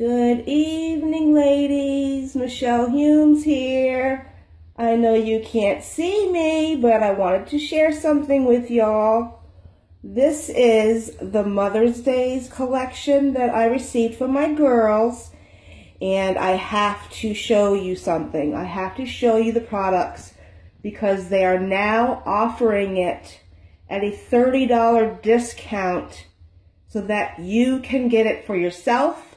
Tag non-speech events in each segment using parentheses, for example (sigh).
Good evening, ladies. Michelle Humes here. I know you can't see me, but I wanted to share something with y'all. This is the Mother's Days collection that I received from my girls, and I have to show you something. I have to show you the products because they are now offering it at a $30 discount so that you can get it for yourself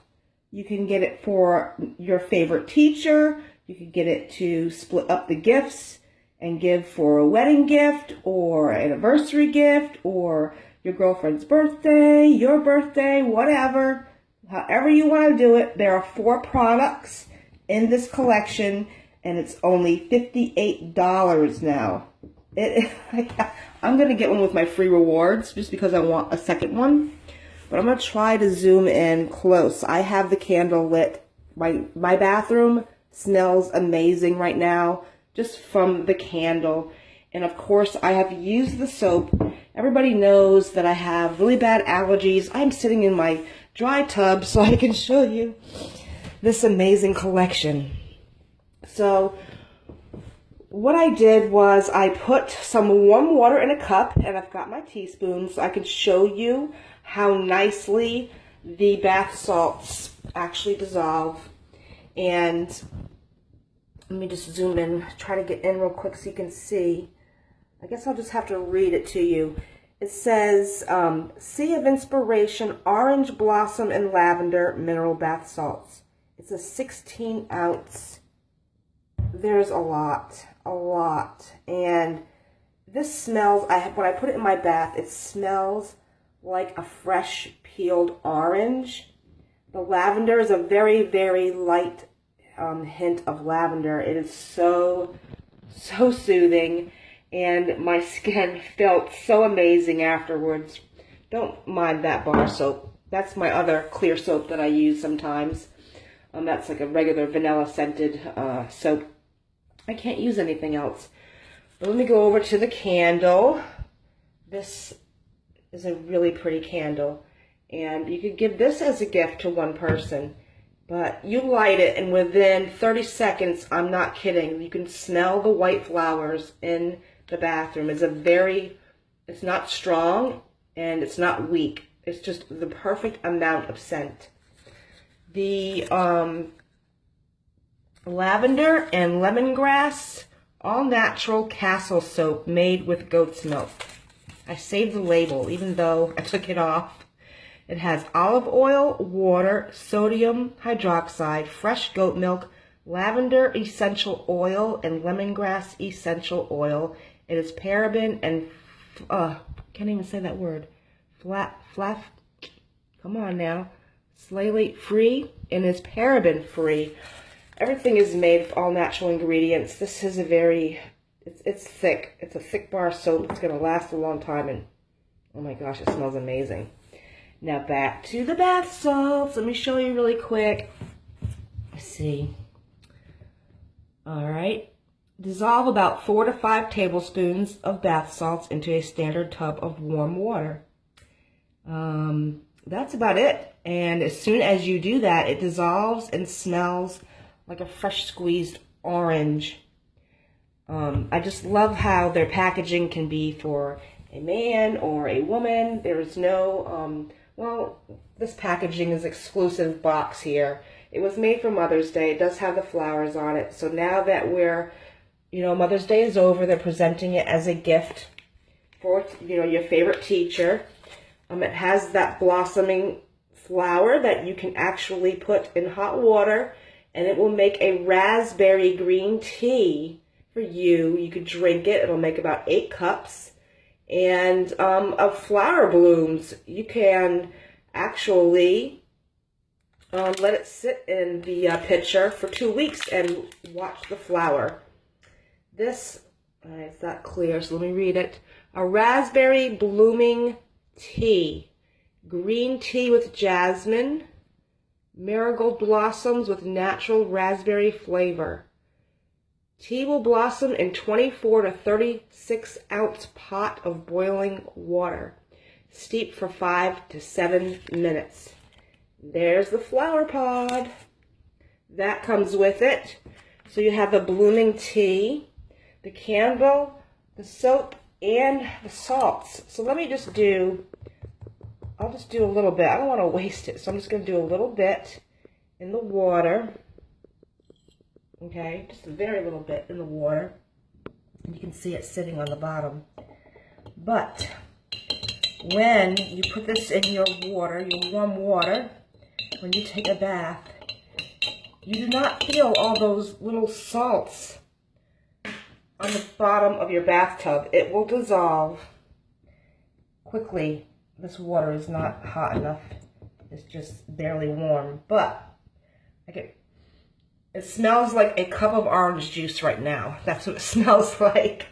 you can get it for your favorite teacher. You can get it to split up the gifts and give for a wedding gift or anniversary gift or your girlfriend's birthday, your birthday, whatever. However you want to do it. There are four products in this collection and it's only $58 now. It, (laughs) I'm going to get one with my free rewards just because I want a second one. But I'm going to try to zoom in close. I have the candle lit. My, my bathroom smells amazing right now just from the candle. And of course, I have used the soap. Everybody knows that I have really bad allergies. I'm sitting in my dry tub so I can show you this amazing collection. So what I did was I put some warm water in a cup and I've got my teaspoons so I can show you how nicely the bath salts actually dissolve. And let me just zoom in, try to get in real quick so you can see. I guess I'll just have to read it to you. It says, um, Sea of Inspiration Orange Blossom and Lavender Mineral Bath Salts. It's a 16 ounce. There's a lot, a lot. And this smells, I when I put it in my bath, it smells like a fresh peeled orange. The lavender is a very, very light um, hint of lavender. It is so, so soothing. And my skin (laughs) felt so amazing afterwards. Don't mind that bar soap. That's my other clear soap that I use sometimes. Um, that's like a regular vanilla scented uh, soap. I can't use anything else. But let me go over to the candle. This is a really pretty candle. And you could give this as a gift to one person. But you light it and within 30 seconds, I'm not kidding, you can smell the white flowers in the bathroom. It's a very, it's not strong and it's not weak. It's just the perfect amount of scent. The um, lavender and lemongrass all natural castile soap made with goat's milk. I saved the label, even though I took it off. It has olive oil, water, sodium hydroxide, fresh goat milk, lavender essential oil, and lemongrass essential oil. It is paraben and, uh, can't even say that word, flat, flat, come on now, salate free, and is paraben free. Everything is made of all natural ingredients. This is a very it's, it's thick. It's a thick bar soap. It's to last a long time. And oh my gosh, it smells amazing. Now back to the bath salts. Let me show you really quick. Let's see. All right. Dissolve about four to five tablespoons of bath salts into a standard tub of warm water. Um, that's about it. And as soon as you do that, it dissolves and smells like a fresh squeezed orange um, I just love how their packaging can be for a man or a woman. There is no, um, well, this packaging is exclusive box here. It was made for Mother's Day. It does have the flowers on it. So now that we're, you know, Mother's Day is over, they're presenting it as a gift for, you know, your favorite teacher. Um, it has that blossoming flower that you can actually put in hot water and it will make a raspberry green tea for you. You could drink it. It'll make about eight cups. And um, of flower blooms, you can actually um, let it sit in the uh, pitcher for two weeks and watch the flower. This, uh, it's not clear, so let me read it. A raspberry blooming tea. Green tea with jasmine. Marigold blossoms with natural raspberry flavor. Tea will blossom in 24 to 36 ounce pot of boiling water. Steep for 5 to 7 minutes. There's the flower pod. That comes with it. So you have the blooming tea, the candle, the soap, and the salts. So let me just do, I'll just do a little bit. I don't want to waste it, so I'm just going to do a little bit in the water. Okay, just a very little bit in the water. And you can see it sitting on the bottom. But when you put this in your water, your warm water, when you take a bath, you do not feel all those little salts on the bottom of your bathtub. It will dissolve quickly. This water is not hot enough. It's just barely warm. But I get, it smells like a cup of orange juice right now. That's what it (laughs) smells like.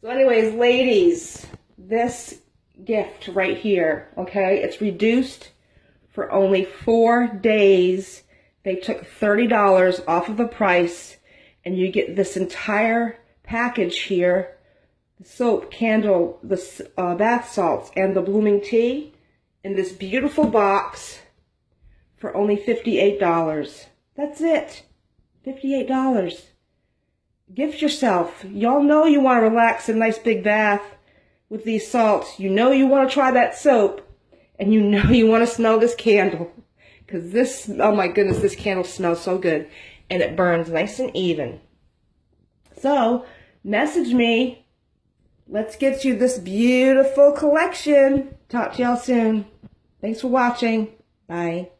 So anyways, ladies, this gift right here, okay, it's reduced for only four days. They took $30 off of the price and you get this entire package here. The soap, candle, the uh, bath salts, and the blooming tea in this beautiful box for only $58. That's it. $58. Gift yourself. Y'all know you want to relax in a nice big bath with these salts. You know you want to try that soap and you (laughs) know you want to smell this candle because this, oh my goodness, this candle smells so good and it burns nice and even. So message me. Let's get you this beautiful collection. Talk to y'all soon. Thanks for watching. Bye.